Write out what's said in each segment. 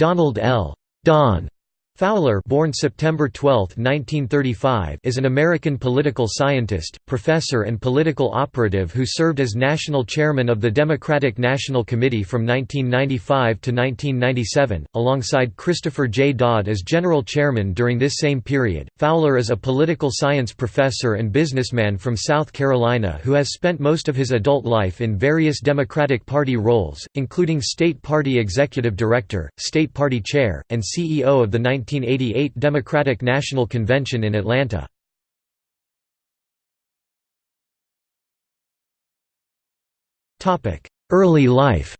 Donald L. Don Fowler born September 12, 1935, is an American political scientist, professor and political operative who served as national chairman of the Democratic National Committee from 1995 to 1997, alongside Christopher J. Dodd as general chairman during this same period. Fowler is a political science professor and businessman from South Carolina who has spent most of his adult life in various Democratic Party roles, including State Party Executive Director, State Party Chair, and CEO of the 19 1988 Democratic National Convention in Atlanta. Early life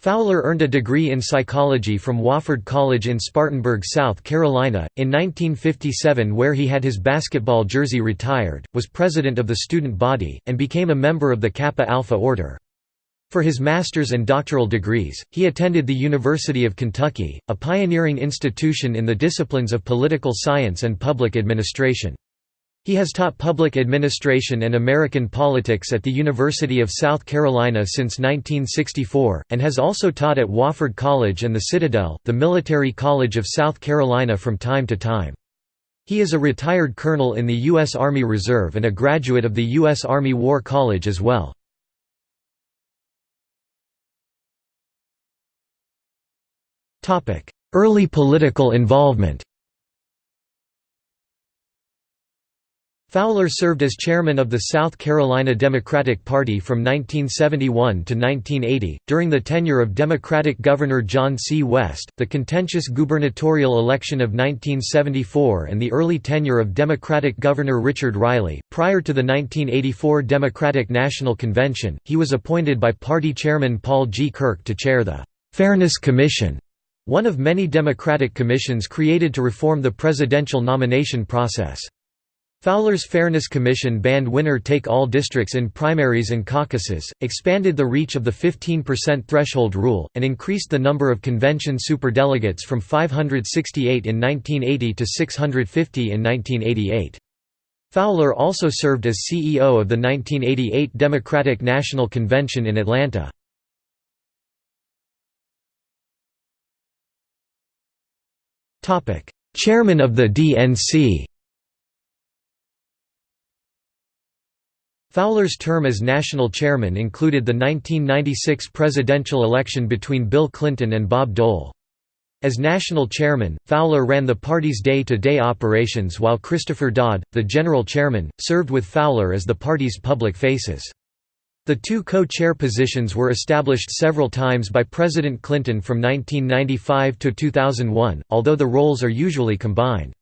Fowler earned a degree in psychology from Wofford College in Spartanburg, South Carolina, in 1957 where he had his basketball jersey retired, was president of the student body, and became a member of the Kappa Alpha Order. For his master's and doctoral degrees, he attended the University of Kentucky, a pioneering institution in the disciplines of political science and public administration. He has taught public administration and American politics at the University of South Carolina since 1964, and has also taught at Wofford College and the Citadel, the military college of South Carolina from time to time. He is a retired colonel in the U.S. Army Reserve and a graduate of the U.S. Army War College as well. Early political involvement Fowler served as chairman of the South Carolina Democratic Party from 1971 to 1980, during the tenure of Democratic Governor John C. West, the contentious gubernatorial election of 1974 and the early tenure of Democratic Governor Richard Riley. Prior to the 1984 Democratic National Convention, he was appointed by party chairman Paul G. Kirk to chair the Fairness Commission one of many Democratic commissions created to reform the presidential nomination process. Fowler's Fairness Commission banned winner-take-all districts in primaries and caucuses, expanded the reach of the 15% threshold rule, and increased the number of convention superdelegates from 568 in 1980 to 650 in 1988. Fowler also served as CEO of the 1988 Democratic National Convention in Atlanta. Chairman of the DNC Fowler's term as national chairman included the 1996 presidential election between Bill Clinton and Bob Dole. As national chairman, Fowler ran the party's day-to-day -day operations while Christopher Dodd, the general chairman, served with Fowler as the party's public faces. The two co-chair positions were established several times by President Clinton from 1995 to 2001, although the roles are usually combined.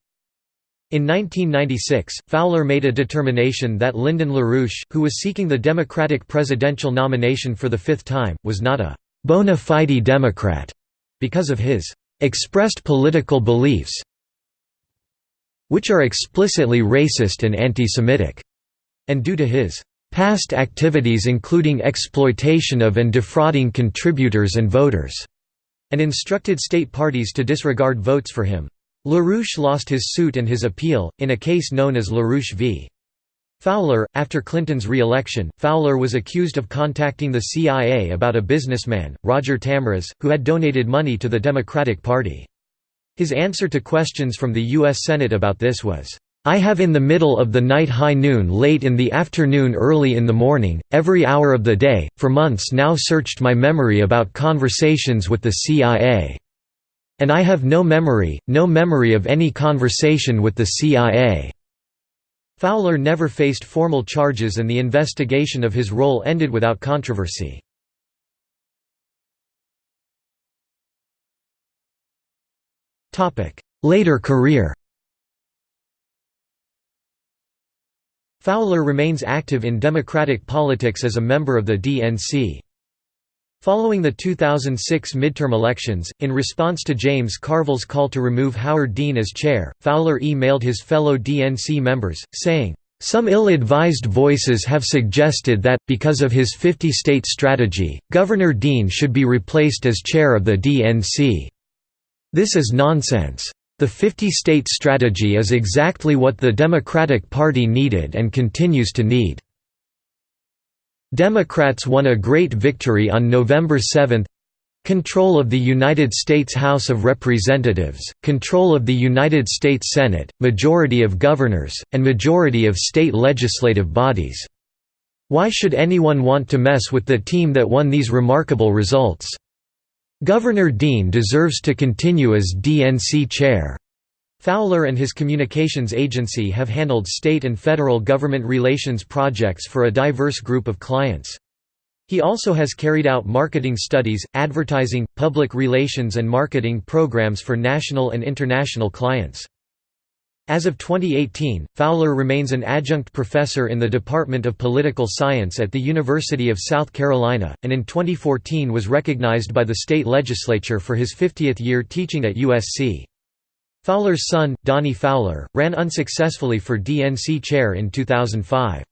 In 1996, Fowler made a determination that Lyndon LaRouche, who was seeking the Democratic presidential nomination for the fifth time, was not a «bona fide Democrat» because of his «expressed political beliefs which are explicitly racist and anti-Semitic», and due to his past activities including exploitation of and defrauding contributors and voters, and instructed state parties to disregard votes for him. LaRouche lost his suit and his appeal, in a case known as LaRouche v. Fowler. After Clinton's re-election, Fowler was accused of contacting the CIA about a businessman, Roger Tamraz, who had donated money to the Democratic Party. His answer to questions from the U.S. Senate about this was, I have in the middle of the night high noon late in the afternoon early in the morning, every hour of the day, for months now searched my memory about conversations with the CIA. And I have no memory, no memory of any conversation with the CIA." Fowler never faced formal charges and the investigation of his role ended without controversy. Later career Fowler remains active in Democratic politics as a member of the DNC. Following the 2006 midterm elections, in response to James Carville's call to remove Howard Dean as chair, Fowler emailed his fellow DNC members, saying, "...some ill-advised voices have suggested that, because of his 50-state strategy, Governor Dean should be replaced as chair of the DNC. This is nonsense. The 50-state strategy is exactly what the Democratic Party needed and continues to need. Democrats won a great victory on November 7 Control of the United States House of Representatives, control of the United States Senate, majority of governors, and majority of state legislative bodies. Why should anyone want to mess with the team that won these remarkable results? Governor Dean deserves to continue as DNC chair. Fowler and his communications agency have handled state and federal government relations projects for a diverse group of clients. He also has carried out marketing studies, advertising, public relations and marketing programs for national and international clients. As of 2018, Fowler remains an adjunct professor in the Department of Political Science at the University of South Carolina, and in 2014 was recognized by the state legislature for his 50th year teaching at USC. Fowler's son, Donnie Fowler, ran unsuccessfully for DNC chair in 2005.